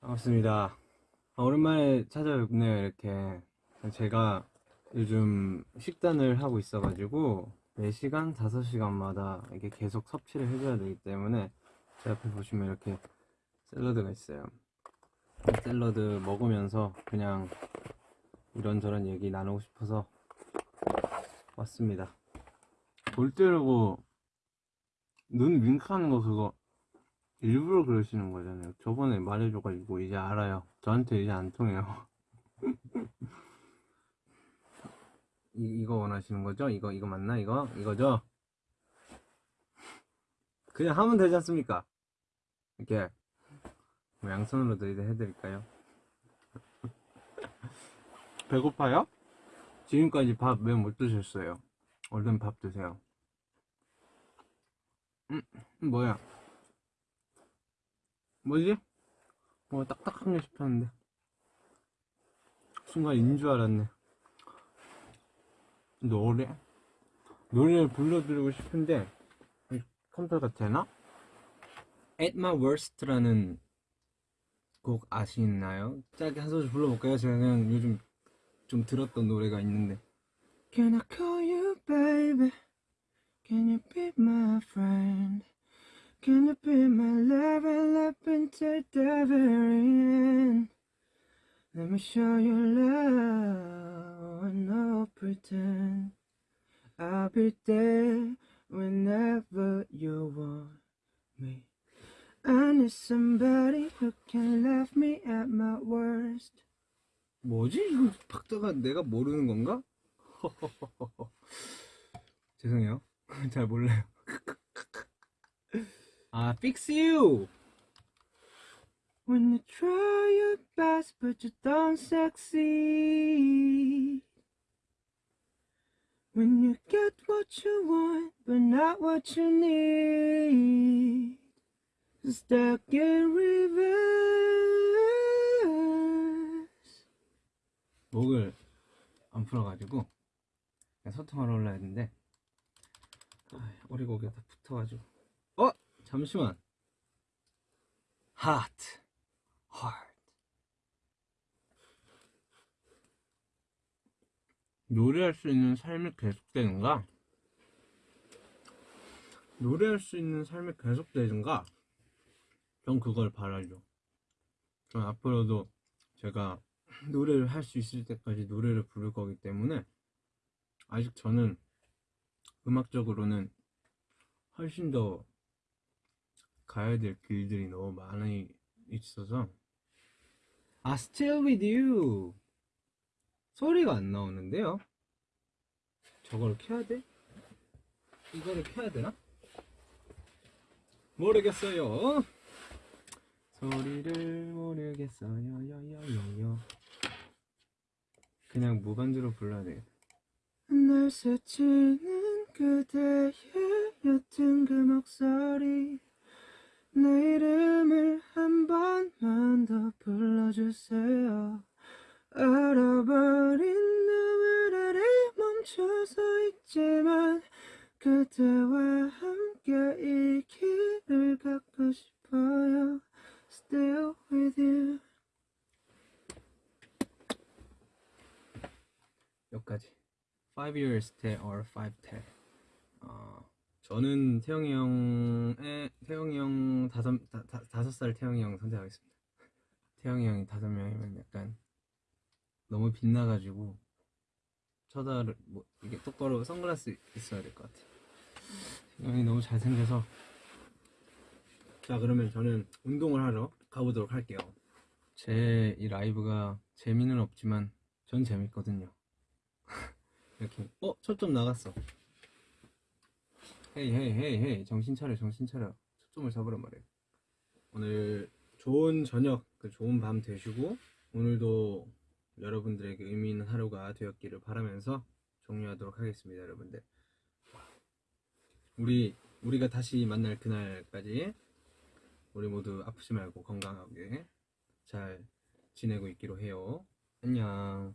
반갑습니다. 아, 오랜만에 찾아뵙네요, 이렇게. 제가 요즘 식단을 하고 있어가지고, 4시간, 5시간마다 이게 계속 섭취를 해줘야 되기 때문에, 제 앞에 보시면 이렇게 샐러드가 있어요. 샐러드 먹으면서 그냥 이런저런 얘기 나누고 싶어서 왔습니다. 볼 때려고 눈 윙크하는 거 그거 일부러 그러시는 거잖아요. 저번에 말해줘가지고 이제 알아요. 저한테 이제 안 통해요. 이, 이거 원하시는 거죠? 이거, 이거 맞나? 이거? 이거죠? 그냥 하면 되지 않습니까? 이렇게. 뭐 양손으로도 이제 해드릴까요? 배고파요? 지금까지 밥 왜 못 드셨어요? 얼른 밥 드세요. 음, 뭐야? 뭐지? 뭐 딱딱한 게 싶었는데 순간 인 줄 알았네 노래? 노래를 불러드리고 싶은데 컴퓨터가 되나? At My Worst라는 곡 아시나요? 짧게 한 소절 불러볼까요? 제가 그냥 요즘 좀 들었던 노래가 있는데 Can I call you baby? Can you be my friend? Can you be my love and until the very end? Let me show you love and no pretend. I'll be there whenever you want me. I need somebody who can love me at my worst. 뭐지? 이거 박자가 내가 모르는 건가? 죄송해요. 잘 몰라요. 아, fix you. When you try your best but you don't succeed. When you get what you want but not what you need. Stuck in reverse. 목을 안 풀어가지고 그냥 소통하러 올라야 되는데 아, 오리고기가 다 붙어가지고 어? 잠시만 Hot Heart 노래할 수 있는 삶이 계속되는가? 노래할 수 있는 삶이 계속되는가? 전 그걸 바라죠 전 앞으로도 제가 노래를 할 수 있을 때까지 노래를 부를 거기 때문에 아직 저는 음악적으로는 훨씬 더 가야 될 길들이 너무 많이 있어서 아 Still With You. 소리가 안 나오는데요? 저걸 켜야 돼? 이거를 켜야 되나? 모르겠어요. 소리를 모르겠어요. 요요요요. 그냥 무반주로 불러야 되겠다. 날 스치는 그대의 옅은 그 목소리 내 이름을 한 번만 더 불러주세요. 얼어버린 너물 아래 멈춰서 있지만 그대와 함께 이 길을 걷고 싶어요. Still with you. 여기까지. 5 years 때 or 5때 어, 저는 태영이 형의 태영이 형 다섯 다, 다, 다섯 살 태영이 형 선택하겠습니다. 태영이 형이 다섯 명이면 약간 너무 빛나가지고 쳐다를 뭐 이게 똑바로 선글라스 있어야 될 것 같아. 형이 너무 잘생겨서 자 그러면 저는 운동을 하러 가보도록 할게요. 제 이 라이브가 재미는 없지만 전 재밌거든요. 이렇게 어 초점 나갔어. 헤이 헤이 헤이 헤이. 정신 차려 정신 차려. 초점을 잡으란 말이에요. 오늘 좋은 저녁 그 좋은 밤 되시고 오늘도 여러분들에게 의미 있는 하루가 되었기를 바라면서 종료하도록 하겠습니다 여러분들. 우리 우리가 다시 만날 그날까지 우리 모두 아프지 말고 건강하게 잘 지내고 있기로 해요. 안녕